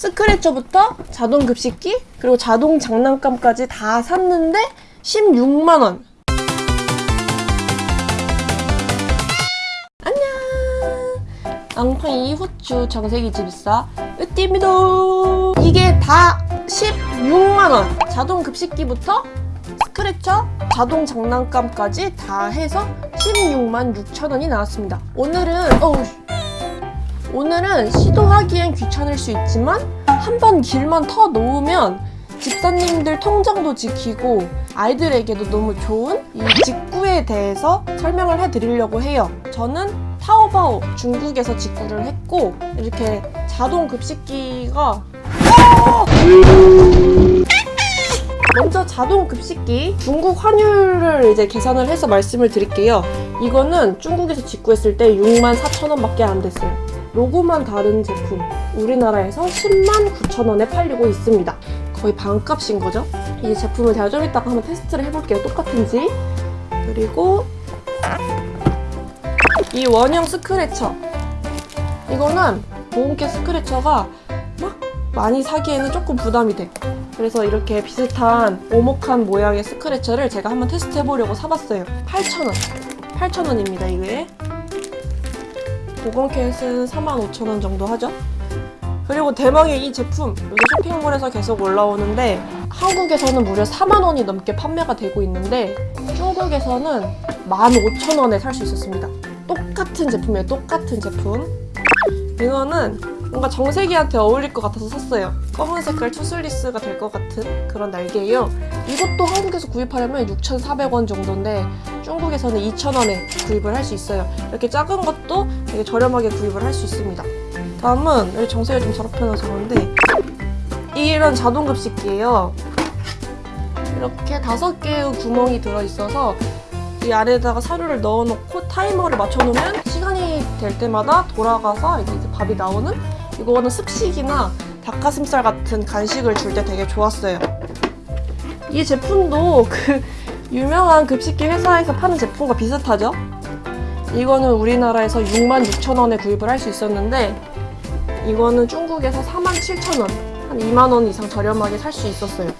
스크래쳐부터 자동 급식기 그리고 자동 장난감까지 다 샀는데 16만 원. 안녕. 앙팡이 후추 정세기 집사 으띠입니다. 이게 다 16만 원. 자동 급식기부터 스크래쳐, 자동 장난감까지 다 해서 16만 6천 원이 나왔습니다. 오늘은 어우 오늘은 시도하기엔 귀찮을 수 있지만 한번 길만 터 놓으면 집사님들 통장도 지키고 아이들에게도 너무 좋은 이 직구에 대해서 설명을 해드리려고 해요. 저는 타오바오 중국에서 직구를 했고 이렇게 자동 급식기가 먼저 자동 급식기 중국 환율을 이제 계산을 해서 말씀을 드릴게요. 이거는 중국에서 직구했을 때 6만 4천 원 밖에 안 됐어요. 로고만 다른 제품 우리나라에서 10만 9천 원에 팔리고 있습니다. 거의 반값인 거죠. 이 제품을 제가 좀 이따가 한번 테스트를 해볼게요. 똑같은지. 그리고 이 원형 스크래처 이거는 보온캡 스크래처가 막 많이 사기에는 조금 부담이 돼. 그래서 이렇게 비슷한 오목한 모양의 스크래처를 제가 한번 테스트 해보려고 사봤어요. 8,000원. 8,000원입니다, 이게. 보건캣은 45,000원 정도 하죠? 그리고 대망의 이 제품 요새 쇼핑몰에서 계속 올라오는데 한국에서는 무려 4만원이 넘게 판매가 되고 있는데 중국에서는 15,000원에 살 수 있었습니다. 똑같은 제품이에요. 똑같은 제품. 이거는 뭔가 정세기한테 어울릴 것 같아서 샀어요. 검은 색깔 투슬리스가 될 것 같은 그런 날개예요. 이것도 한국에서 구입하려면 6,400원 정도인데 중국에서는 2,000원에 구입을 할 수 있어요. 이렇게 작은 것도 되게 저렴하게 구입을 할 수 있습니다. 다음은 여기 정세가 좀 더럽혀놔서 그런데 이런 자동 급식기예요. 이렇게 다섯 개의 구멍이 들어있어서 이 안에다가 사료를 넣어놓고 타이머를 맞춰놓으면 시간이 될 때마다 돌아가서 이제 밥이 나오는 이거는 습식이나 닭가슴살 같은 간식을 줄 때 되게 좋았어요. 이 제품도 그 유명한 급식기 회사에서 파는 제품과 비슷하죠? 이거는 우리나라에서 6만 6천 원에 구입을 할 수 있었는데 이거는 중국에서 4만 7천 원, 한 2만 원 이상 저렴하게 살 수 있었어요.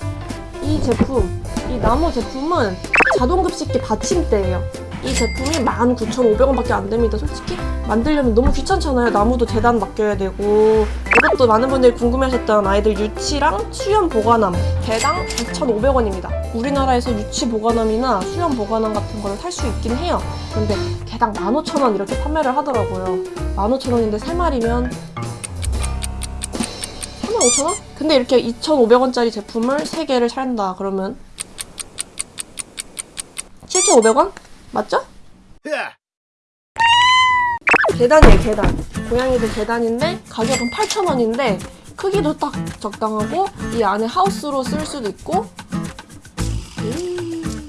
이 제품, 이 나무 제품은 자동 급식기 받침대예요. 이 제품이 19,500원 밖에 안 됩니다. 솔직히 만들려면 너무 귀찮잖아요. 나무도 재단 맡겨야 되고 이것도 많은 분들이 궁금해하셨던 아이들 유치랑 수염 보관함 개당 2,500원입니다. 우리나라에서 유치 보관함이나 수염 보관함 같은 거를 살 수 있긴 해요. 근데 개당 15,000원 이렇게 판매를 하더라고요. 15,000원인데 3마리면 35,000원? 근데 이렇게 2,500원짜리 제품을 3개를 산다 그러면 7,500원? 맞죠? 계단이에요 계단 고양이들 계단인데 가격은 8,000원인데 크기도 딱 적당하고 이 안에 하우스로 쓸 수도 있고 음.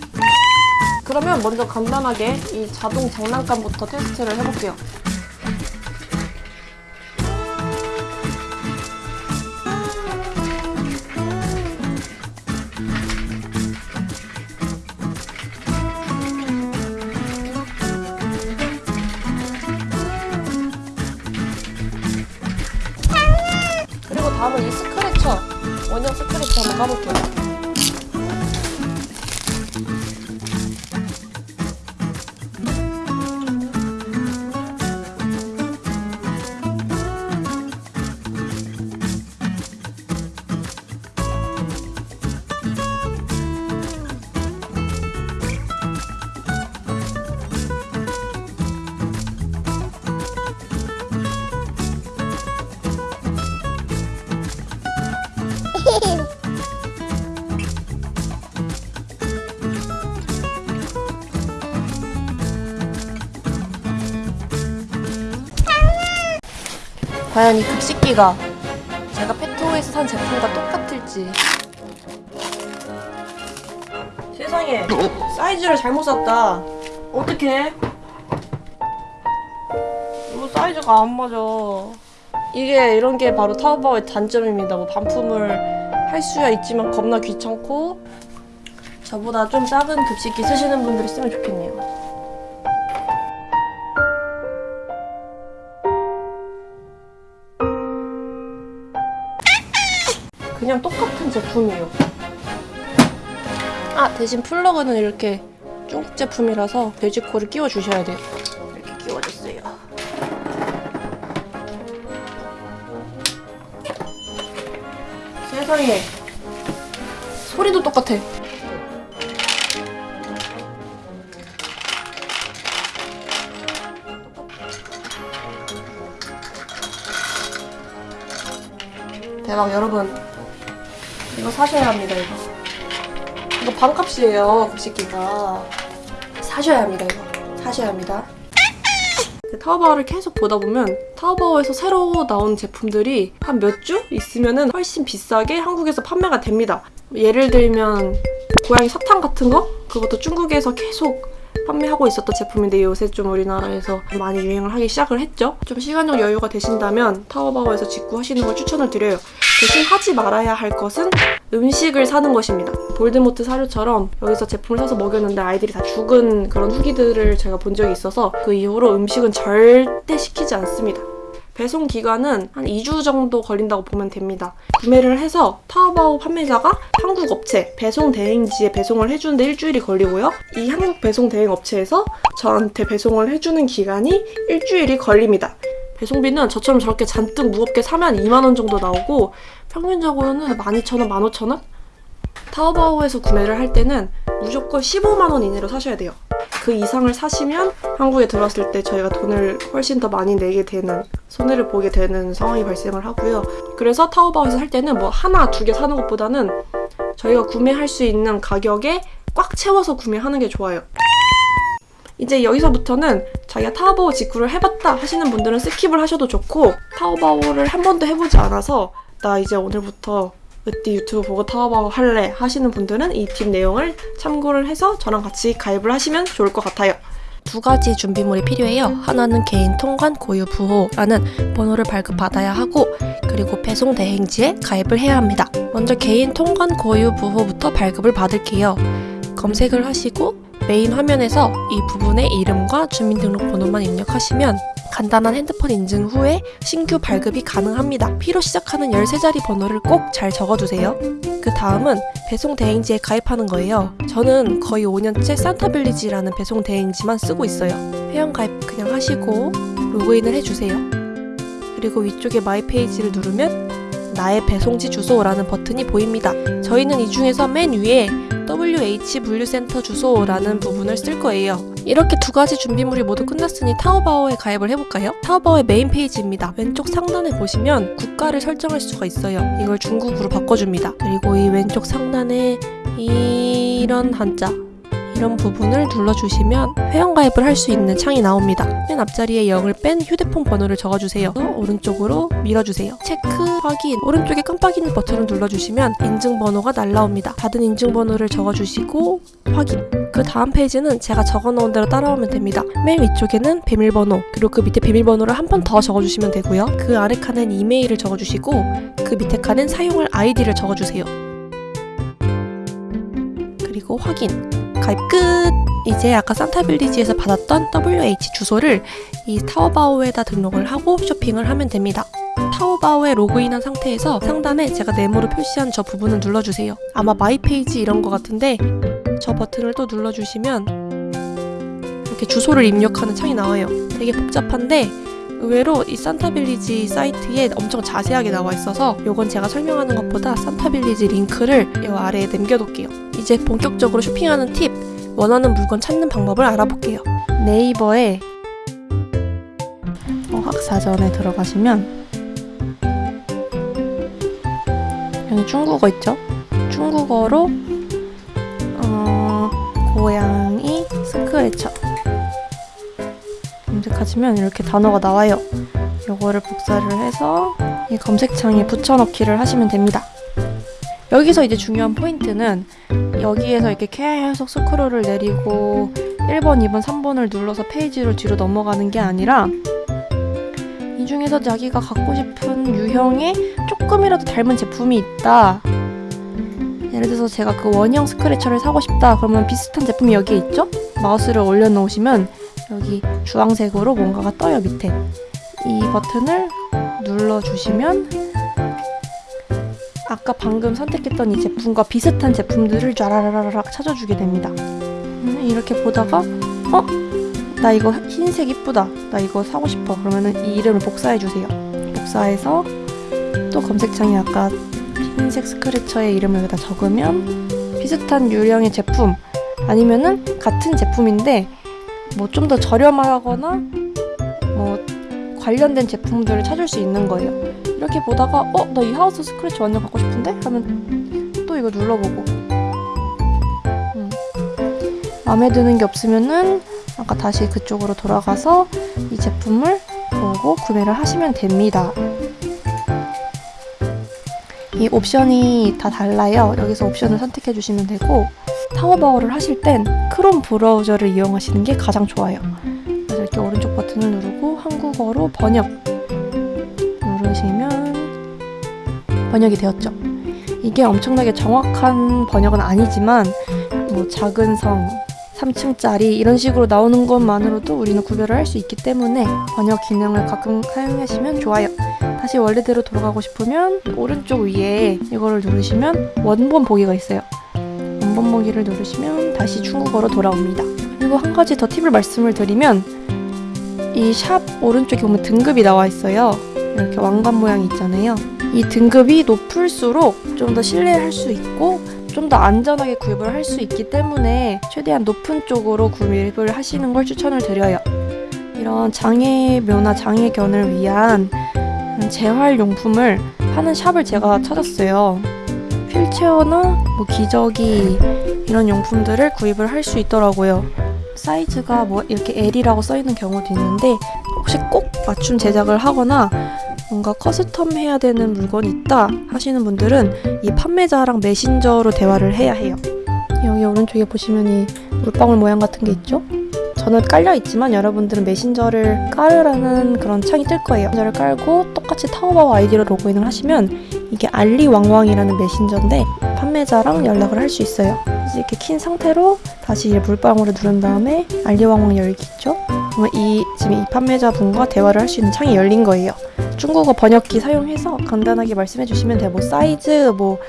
그러면 먼저 간단하게 이 자동 장난감부터 테스트를 해볼게요 원형 스크래처 한번 까볼게요 과연 이 급식기가 제가 페트호에서 산 제품과 똑같을지. 세상에 사이즈를 잘못 샀다. 어떡해? 이거 사이즈가 안 맞아. 이게 이런 게 바로 타오바오의 단점입니다. 뭐 반품을 할 수야 있지만 겁나 귀찮고 저보다 좀 작은 급식기 쓰시는 분들이 쓰면 좋겠네요 그냥 똑같은 제품이에요. 아 대신 플러그는 이렇게 중국 제품이라서 돼지코를 끼워 주셔야 돼요. 이렇게 끼워줬어요. 세상에 소리도 똑같아. 대박 여러분 이거 사셔야 합니다 이거. 이거 반값이에요 급식기가. 사셔야 합니다 이거. 사셔야 합니다. 그 타오바오를 계속 보다 보면 타오바오에서 새로 나온 제품들이 한 몇 주 있으면은 훨씬 비싸게 한국에서 판매가 됩니다. 예를 들면 고양이 사탕 같은 거? 그것도 중국에서 계속 판매하고 있었던 제품인데 요새 좀 우리나라에서 많이 유행을 하기 시작을 했죠. 좀 시간적 여유가 되신다면 타오바오에서 직구하시는 걸 추천을 드려요. 대신 하지 말아야 할 것은 음식을 사는 것입니다. 볼드모트 사료처럼 여기서 제품을 사서 먹였는데 아이들이 다 죽은 그런 후기들을 제가 본 적이 있어서 그 이후로 음식은 절대 시키지 않습니다. 배송 기간은 한 2주 정도 걸린다고 보면 됩니다. 구매를 해서 타오바오 판매자가 한국 업체 배송 대행지에 배송을 해주는데 일주일이 걸리고요. 이 한국 배송 대행 업체에서 저한테 배송을 해주는 기간이 일주일이 걸립니다. 배송비는 저처럼 저렇게 잔뜩 무겁게 사면 2만 원 정도 나오고 평균적으로는 12,000원, 15,000원? 타오바오에서 구매를 할 때는 무조건 15만 원 이내로 사셔야 돼요. 그 이상을 사시면 한국에 들어왔을 때 저희가 돈을 훨씬 더 많이 내게 되는 손해를 보게 되는 상황이 발생을 하고요. 그래서 타오바오에서 살 때는 뭐 하나 두 개 사는 것보다는 저희가 구매할 수 있는 가격에 꽉 채워서 구매하는 게 좋아요. 이제 여기서부터는 자기가 타오바오 직구를 해봤다 하시는 분들은 skip을 하셔도 좋고 타오바오를 한 번도 해보지 않아서 나 이제 오늘부터 으띠 유튜브 보고 타오바오 할래 하시는 분들은 이 팁 내용을 참고를 해서 저랑 같이 가입을 하시면 좋을 것 같아요. 두 가지 준비물이 필요해요. 하나는 개인 통관 고유 부호라는 번호를 발급받아야 하고 그리고 배송 대행지에 가입을 해야 합니다. 먼저 개인 통관 고유 부호부터 발급을 받을게요. 검색을 하시고 메인 화면에서 이 부분의 이름과 주민등록번호만 입력하시면 간단한 핸드폰 인증 후에 신규 발급이 가능합니다. P로 시작하는 13자리 번호를 꼭 잘 적어두세요. 그 다음은 배송 대행지에 가입하는 거예요. 저는 거의 5년째 산타빌리지라는 배송 대행지만 쓰고 있어요. 회원 가입 그냥 하시고 로그인을 해주세요. 그리고 위쪽에 my page를 누르면 나의 배송지 주소라는 버튼이 보입니다. 저희는 이 중에서 맨 위에 WH 분류센터 주소라는 부분을 쓸 거예요. 이렇게 두 가지 준비물이 모두 끝났으니 타오바오에 가입을 해볼까요? 타오바오의 메인 페이지입니다. 왼쪽 상단에 보시면 국가를 설정할 수가 있어요. 이걸 중국으로 바꿔줍니다. 그리고 이 왼쪽 상단에 이런 한자 이런 부분을 눌러주시면 회원가입을 할 수 있는 창이 나옵니다. 맨 앞자리에 0을 뺀 휴대폰 번호를 적어주세요. 오른쪽으로 밀어주세요. 체크, 확인, 오른쪽에 깜빡이는 버튼을 눌러주시면 인증번호가 날라옵니다. 받은 인증번호를 적어주시고 확인. 그 다음 페이지는 제가 적어놓은 대로 따라오면 됩니다. 맨 위쪽에는 비밀번호, 그리고 그 밑에 비밀번호를 한 번 더 적어주시면 되고요. 그 아래 칸엔 이메일을 적어주시고 그 밑에 칸엔 사용할 아이디를 적어주세요. 그리고 확인. 가입 끝! 이제 아까 산타빌리지에서 받았던 WH 주소를 이 타오바오에다 등록을 하고 쇼핑을 하면 됩니다. 타오바오에 로그인한 상태에서 상단에 제가 네모로 표시한 저 부분을 눌러주세요. 아마 my page 이런 것 같은데 저 버튼을 또 눌러주시면 이렇게 주소를 입력하는 창이 나와요. 되게 복잡한데 의외로 이 산타빌리지 사이트에 엄청 자세하게 나와 있어서 이건 제가 설명하는 것보다 산타빌리지 링크를 이 아래에 남겨둘게요. 이제 본격적으로 쇼핑하는 팁, 원하는 물건 찾는 방법을 알아볼게요. 네이버에 어학사전에 들어가시면 여기 중국어 있죠? 중국어로 어, 고양이 스크래처 검색하시면 이렇게 단어가 나와요. 요거를 복사를 해서 이 검색창에 붙여넣기를 하시면 됩니다. 여기서 이제 중요한 포인트는 여기에서 이렇게 계속 스크롤을 내리고 1번, 2번, 3번을 눌러서 페이지로 뒤로 넘어가는 게 아니라 이 중에서 자기가 갖고 싶은 유형의 조금이라도 닮은 제품이 있다. 예를 들어서 제가 그 원형 스크래처를 사고 싶다. 그러면 비슷한 제품이 여기에 있죠? 마우스를 올려놓으시면 여기 주황색으로 뭔가가 떠요 밑에 이 버튼을 눌러주시면 아까 방금 선택했던 이 제품과 비슷한 제품들을 쫘라라라락 찾아주게 됩니다. 음, 이렇게 보다가 어? 나 이거 흰색 이쁘다. 나 이거 사고 싶어. 그러면 은 이 이름을 복사해 주세요. 복사해서 또 검색창에 아까 흰색 스크래처의 이름을 여기다 적으면 비슷한 유형의 제품 아니면은 같은 제품인데 뭐 좀 더 저렴하거나 뭐 관련된 제품들을 찾을 수 있는 거예요. 이렇게 보다가 어 나 이 하우스 스크래치 완전 갖고 싶은데 하면 또 이거 눌러보고 음. 마음에 드는 게 없으면은 아까 다시 그쪽으로 돌아가서 이 제품을 보고 구매를 하시면 됩니다. 이 옵션이 다 달라요. 여기서 옵션을 선택해 주시면 되고 타워바오를 하실 땐 크롬 브라우저를 이용하시는 게 가장 좋아요. 이렇게 오른쪽 버튼을 누르고 한국어로 번역 누르시면 번역이 되었죠. 이게 엄청나게 정확한 번역은 아니지만 뭐 작은 성 3층짜리 이런 식으로 나오는 것만으로도 우리는 구별을 할 수 있기 때문에 번역 기능을 가끔 사용하시면 좋아요. 다시 원래대로 돌아가고 싶으면 오른쪽 위에 이거를 누르시면 원본 보기가 있어요. 원본 보기를 누르시면 다시 중국어로 돌아옵니다. 그리고 한 가지 더 팁을 말씀을 드리면 이 샵 오른쪽에 보면 등급이 나와 있어요. 이렇게 왕관 모양이 있잖아요. 이 등급이 높을수록 좀 더 신뢰할 수 있고 좀 더 안전하게 구입을 할 수 있기 때문에 최대한 높은 쪽으로 구입을 하시는 걸 추천을 드려요. 이런 장애묘나 장애견을 위한 재활용품을 하는 shop을 제가 찾았어요. 휠체어나 뭐 기저귀 이런 용품들을 구입을 할 수 있더라고요. 사이즈가 뭐 이렇게 L이라고 써 있는 경우도 있는데 혹시 꼭 맞춤 제작을 하거나 뭔가 custom 해야 되는 물건이 있다 하시는 분들은 이 판매자랑 메신저로 대화를 해야 해요. 여기 오른쪽에 보시면 이 물방울 모양 같은 게 있죠? 저는 깔려 있지만 여러분들은 메신저를 깔으라는 그런 창이 뜰 거예요. 메신저를 깔고 똑같이 타오바오 아이디로 로그인을 하시면 이게 알리왕왕이라는 메신저인데 판매자랑 연락을 할 수 있어요. 이렇게 킨 상태로 다시 물방울을 누른 다음에 알리왕왕 열기 있죠? 그러면 이 지금 이 판매자 분과 대화를 할 수 있는 창이 열린 거예요. 중국어 번역기 사용해서 간단하게 말씀해 주시면 돼요. 뭐 사이즈, 뭐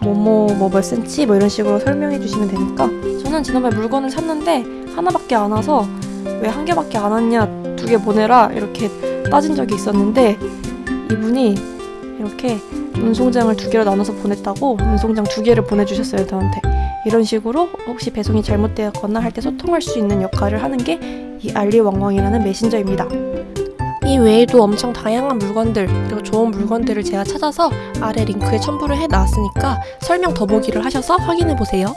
뭐뭐 뭐 몇 센치 뭐 이런 식으로 설명해 주시면 되니까 저는 지난번에 물건을 샀는데 하나밖에 안 와서 왜 한 개밖에 안 왔냐 두 개 보내라 이렇게 따진 적이 있었는데 이분이 이렇게 운송장을 두 개로 나눠서 보냈다고 운송장 두 개를 보내주셨어요 저한테 이런 식으로 혹시 배송이 잘못되었거나 할 때 소통할 수 있는 역할을 하는 게 이 알리왕왕이라는 메신저입니다. 이 외에도 엄청 다양한 물건들 그리고 좋은 물건들을 제가 찾아서 아래 링크에 첨부를 해 놨으니까 설명 더보기를 하셔서 확인해 보세요.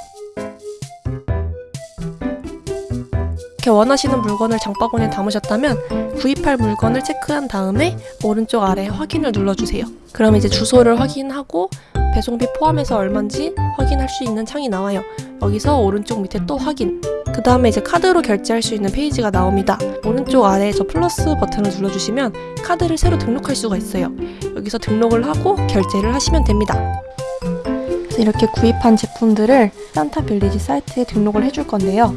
이렇게 원하시는 물건을 장바구니에 담으셨다면 구입할 물건을 체크한 다음에 오른쪽 아래 확인을 눌러주세요. 그럼 이제 주소를 확인하고 배송비 포함해서 얼마인지 확인할 수 있는 창이 나와요. 여기서 오른쪽 밑에 또 확인. 그 다음에 이제 카드로 결제할 수 있는 페이지가 나옵니다. 오른쪽 아래에 저 플러스 버튼을 눌러주시면 카드를 새로 등록할 수가 있어요. 여기서 등록을 하고 결제를 하시면 됩니다. 이렇게 구입한 제품들을 산타 빌리지 사이트에 등록을 해줄 건데요.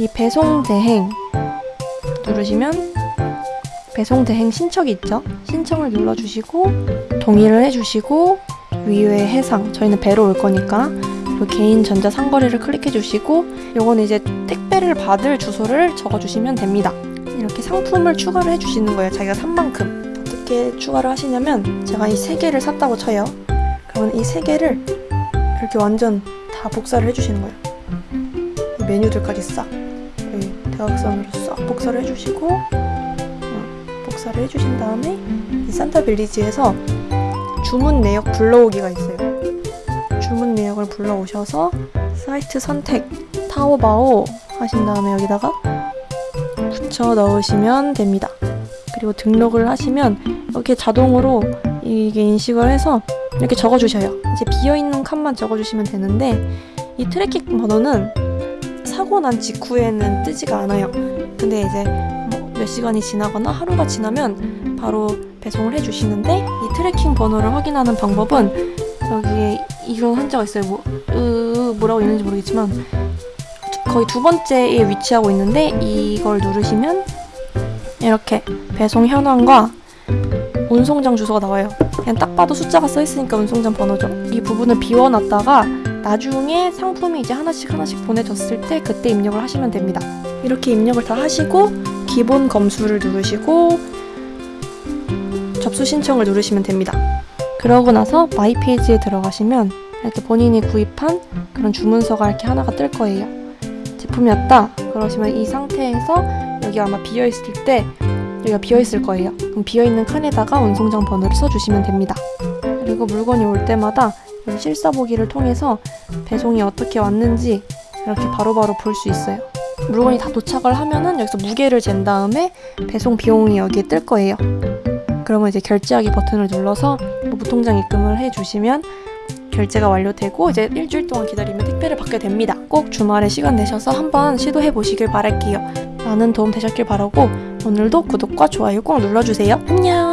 이 배송 대행 누르시면 배송 대행 신청이 있죠. 신청을 눌러주시고 동의를 해주시고 위에 해상 저희는 배로 올 거니까 그리고 개인 전자 상거래를 클릭해 주시고 요거는 이제 택배를 받을 주소를 적어 주시면 됩니다. 이렇게 상품을 추가를 해 주시는 거예요. 자기가 산 만큼 어떻게 추가를 하시냐면 제가 이 세 개를 샀다고 쳐요. 그러면 이 세 개를 이렇게 완전 다 복사를 해주시는 거예요. 이 메뉴들까지 싹 대각선으로 싹 복사를 해주시고 어, 복사를 해주신 다음에 이 산타 빌리지에서 주문 내역 불러오기가 있어요. 주문 내역을 불러오셔서 사이트 선택 타오바오 하신 다음에 여기다가 붙여 넣으시면 됩니다. 그리고 등록을 하시면 이렇게 자동으로 이게 인식을 해서 이렇게 적어주셔요. 이제 비어있는 칸만 적어주시면 되는데 이 tracking 번호는 사고 난 직후에는 뜨지가 않아요. 근데 이제 뭐몇 시간이 지나거나 하루가 지나면 바로 배송을 해주시는데 이 tracking 번호를 확인하는 방법은 여기에 이런 한자가 있어요. 뭐, 으, 뭐라고 있는지 모르겠지만 두- 거의 두 번째에 위치하고 있는데 이걸 누르시면 이렇게 배송 현황과 운송장 주소가 나와요. 그냥 딱 봐도 숫자가 써 있으니까 운송장 번호죠. 이 부분을 비워놨다가 나중에 상품이 이제 하나씩 하나씩 보내졌을 때 그때 입력을 하시면 됩니다. 이렇게 입력을 다 하시고 기본 검수를 누르시고 접수 신청을 누르시면 됩니다. 그러고 나서 my page에 들어가시면 이렇게 본인이 구입한 그런 주문서가 이렇게 하나가 뜰 거예요. 제품이 왔다. 그러시면 이 상태에서 여기 아마 비어 있을 때 여기가 비어 있을 거예요. 그럼 비어 있는 칸에다가 운송장 번호를 써주시면 됩니다. 그리고 물건이 올 때마다 실사 보기를 통해서 배송이 어떻게 왔는지 이렇게 바로바로 볼 수 있어요. 물건이 다 도착을 하면은 여기서 무게를 잰 다음에 배송 비용이 여기에 뜰 거예요. 그러면 이제 결제하기 버튼을 눌러서 뭐 무통장 입금을 해주시면 결제가 완료되고 이제 일주일 동안 기다리면 택배를 받게 됩니다. 꼭 주말에 시간 내셔서 한번 시도해 보시길 바랄게요. 많은 도움 되셨길 바라고 오늘도 구독과 좋아요 꼭 눌러주세요. 안녕!